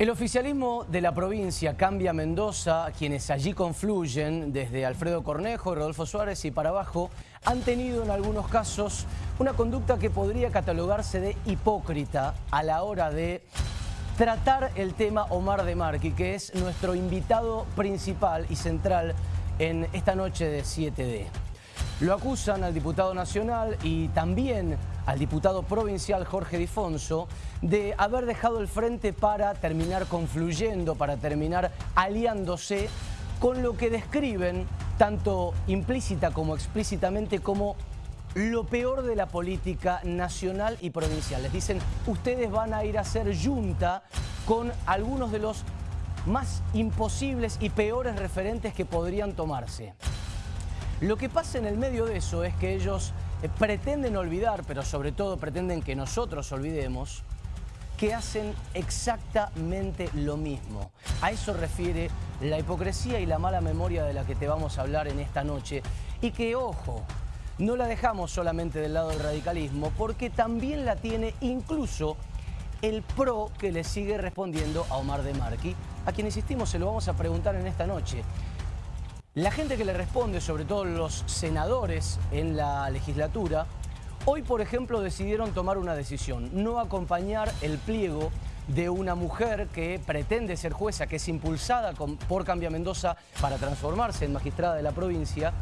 El oficialismo de la provincia Cambia Mendoza, quienes allí confluyen desde Alfredo Cornejo, Rodolfo Suárez y para abajo, han tenido en algunos casos una conducta que podría catalogarse de hipócrita a la hora de tratar el tema Omar de Marqui, que es nuestro invitado principal y central en esta noche de 7D. Lo acusan al diputado nacional y también al diputado provincial Jorge Difonso de haber dejado el frente para terminar confluyendo, para terminar aliándose con lo que describen tanto implícita como explícitamente como lo peor de la política nacional y provincial. Les dicen, ustedes van a ir a hacer junta con algunos de los más imposibles y peores referentes que podrían tomarse. Lo que pasa en el medio de eso es que ellos pretenden olvidar, pero sobre todo pretenden que nosotros olvidemos, que hacen exactamente lo mismo. A eso refiere la hipocresía y la mala memoria de la que te vamos a hablar en esta noche. Y que, ojo, no la dejamos solamente del lado del radicalismo, porque también la tiene incluso el PRO que le sigue respondiendo a Omar de Marqui, a quien insistimos se lo vamos a preguntar en esta noche. La gente que le responde, sobre todo los senadores en la legislatura, hoy, por ejemplo, decidieron tomar una decisión, no acompañar el pliego de una mujer que pretende ser jueza, que es impulsada por Cambia Mendoza para transformarse en magistrada de la provincia,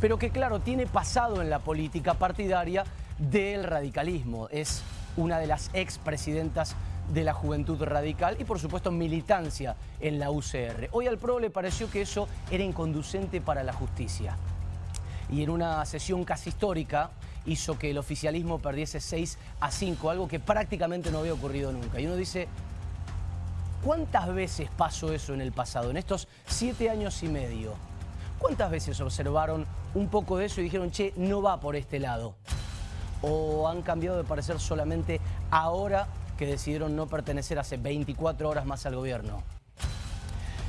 pero que, claro, tiene pasado en la política partidaria del radicalismo. Es una de las expresidentas de la juventud radical y por supuesto militancia en la UCR. Hoy al PRO le pareció que eso era inconducente para la justicia. Y en una sesión casi histórica hizo que el oficialismo perdiese 6 a 5, algo que prácticamente no había ocurrido nunca. Y uno dice, ¿cuántas veces pasó eso en el pasado, en estos siete años y medio? ¿Cuántas veces observaron un poco de eso y dijeron, che, no va por este lado? ¿O han cambiado de parecer solamente ahora que decidieron no pertenecer hace 24 horas más al gobierno.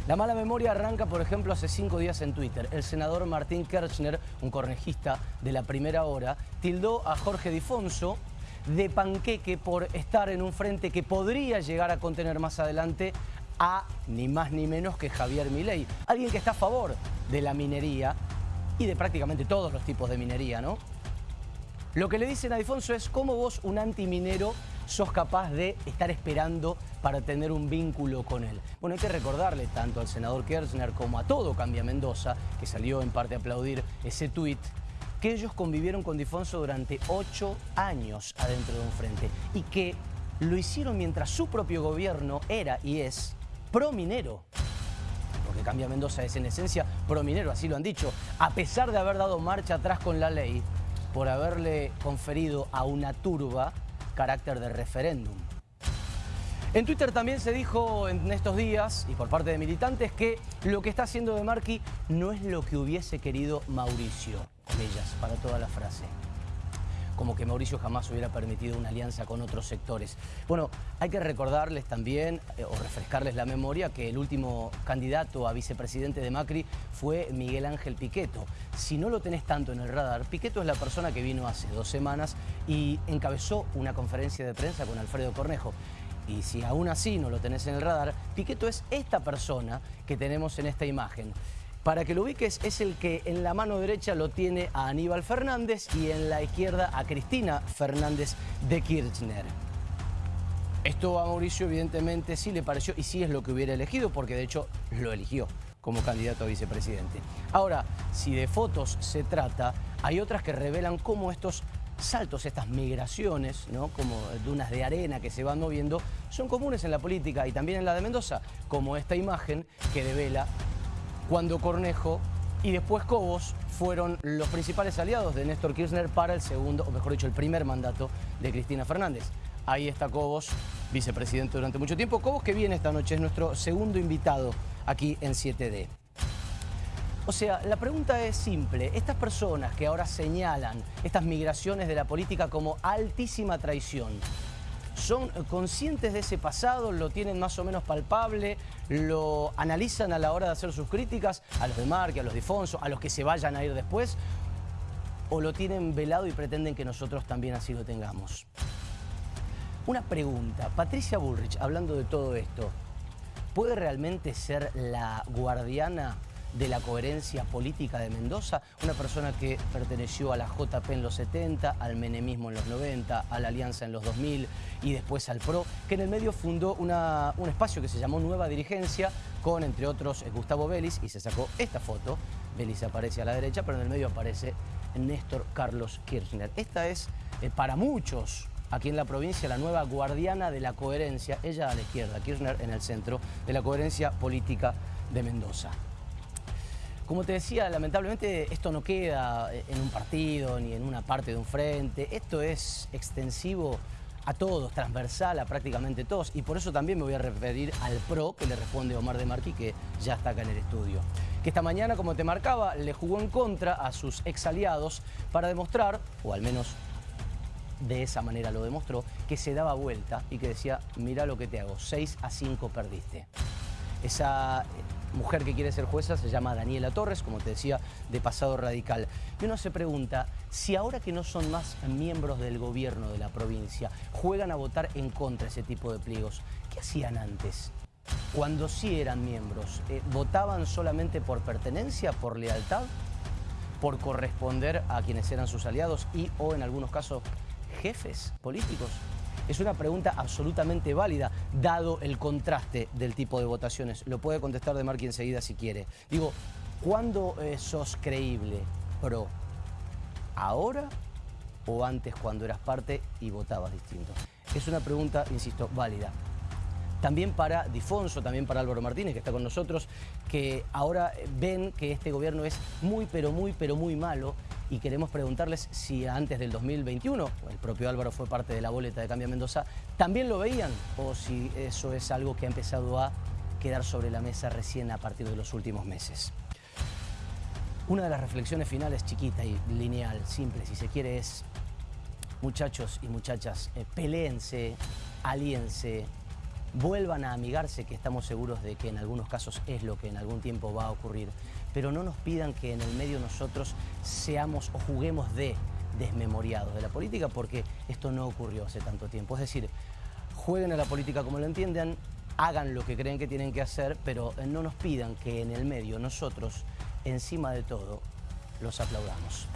La mala memoria arranca, por ejemplo, hace cinco días en Twitter. El senador Martín Kirchner, un cornejista de la primera hora, tildó a Jorge Difonso de panqueque por estar en un frente que podría llegar a contener más adelante a ni más ni menos que Javier Milei. Alguien que está a favor de la minería y de prácticamente todos los tipos de minería, ¿no? Lo que le dicen a Difonso es cómo vos, un antiminero, sos capaz de estar esperando para tener un vínculo con él. Bueno, hay que recordarle tanto al senador Kirchner como a todo Cambia Mendoza, que salió en parte a aplaudir ese tuit, que ellos convivieron con Difonso durante ocho años adentro de un frente y que lo hicieron mientras su propio gobierno era y es prominero. Porque Cambia Mendoza es en esencia prominero, así lo han dicho. A pesar de haber dado marcha atrás con la ley, por haberle conferido a una turba carácter de referéndum. En Twitter también se dijo en estos días, y por parte de militantes, que lo que está haciendo De Marqui no es lo que hubiese querido Mauricio, comillas, para toda la frase como que Mauricio jamás hubiera permitido una alianza con otros sectores. Bueno, hay que recordarles también, eh, o refrescarles la memoria, que el último candidato a vicepresidente de Macri fue Miguel Ángel Piqueto. Si no lo tenés tanto en el radar, Piqueto es la persona que vino hace dos semanas y encabezó una conferencia de prensa con Alfredo Cornejo. Y si aún así no lo tenés en el radar, Piqueto es esta persona que tenemos en esta imagen. Para que lo ubiques, es el que en la mano derecha lo tiene a Aníbal Fernández y en la izquierda a Cristina Fernández de Kirchner. Esto a Mauricio evidentemente sí le pareció y sí es lo que hubiera elegido porque de hecho lo eligió como candidato a vicepresidente. Ahora, si de fotos se trata, hay otras que revelan cómo estos saltos, estas migraciones, ¿no? como dunas de arena que se van moviendo, son comunes en la política y también en la de Mendoza, como esta imagen que devela cuando Cornejo y después Cobos fueron los principales aliados de Néstor Kirchner para el segundo, o mejor dicho, el primer mandato de Cristina Fernández. Ahí está Cobos, vicepresidente durante mucho tiempo. Cobos que viene esta noche, es nuestro segundo invitado aquí en 7D. O sea, la pregunta es simple. Estas personas que ahora señalan estas migraciones de la política como altísima traición, son conscientes de ese pasado, lo tienen más o menos palpable, lo analizan a la hora de hacer sus críticas a los de Marque, a los de Fonso, a los que se vayan a ir después, o lo tienen velado y pretenden que nosotros también así lo tengamos. Una pregunta, Patricia Bullrich, hablando de todo esto, ¿puede realmente ser la guardiana de la coherencia política de Mendoza, una persona que perteneció a la JP en los 70, al menemismo en los 90, a la Alianza en los 2000 y después al PRO, que en el medio fundó un espacio que se llamó Nueva Dirigencia con, entre otros, Gustavo Vélez y se sacó esta foto. Vélez aparece a la derecha, pero en el medio aparece Néstor Carlos Kirchner. Esta es, eh, para muchos, aquí en la provincia, la nueva guardiana de la coherencia, ella a la izquierda, Kirchner en el centro, de la coherencia política de Mendoza. Como te decía, lamentablemente esto no queda en un partido ni en una parte de un frente. Esto es extensivo a todos, transversal a prácticamente todos. Y por eso también me voy a referir al PRO que le responde Omar de Marqui, que ya está acá en el estudio. Que esta mañana, como te marcaba, le jugó en contra a sus ex aliados para demostrar, o al menos de esa manera lo demostró, que se daba vuelta y que decía, mira lo que te hago, 6 a 5 perdiste. Esa mujer que quiere ser jueza se llama Daniela Torres, como te decía, de pasado radical. Y uno se pregunta, si ahora que no son más miembros del gobierno de la provincia, juegan a votar en contra ese tipo de pliegos, ¿qué hacían antes? Cuando sí eran miembros, eh, ¿votaban solamente por pertenencia, por lealtad? ¿Por corresponder a quienes eran sus aliados y o en algunos casos jefes políticos? Es una pregunta absolutamente válida, dado el contraste del tipo de votaciones. Lo puede contestar de Marqui enseguida si quiere. Digo, ¿cuándo eh, sos creíble, pro? ¿Ahora o antes cuando eras parte y votabas distinto? Es una pregunta, insisto, válida. También para Difonso, también para Álvaro Martínez, que está con nosotros, que ahora ven que este gobierno es muy, pero muy, pero muy malo y queremos preguntarles si antes del 2021, el propio Álvaro fue parte de la boleta de Cambia Mendoza, ¿también lo veían o si eso es algo que ha empezado a quedar sobre la mesa recién a partir de los últimos meses? Una de las reflexiones finales, chiquita y lineal, simple si se quiere, es muchachos y muchachas, eh, peleense, alíense, vuelvan a amigarse, que estamos seguros de que en algunos casos es lo que en algún tiempo va a ocurrir, pero no nos pidan que en el medio nosotros seamos o juguemos de desmemoriados de la política, porque esto no ocurrió hace tanto tiempo. Es decir, jueguen a la política como lo entiendan, hagan lo que creen que tienen que hacer, pero no nos pidan que en el medio nosotros, encima de todo, los aplaudamos.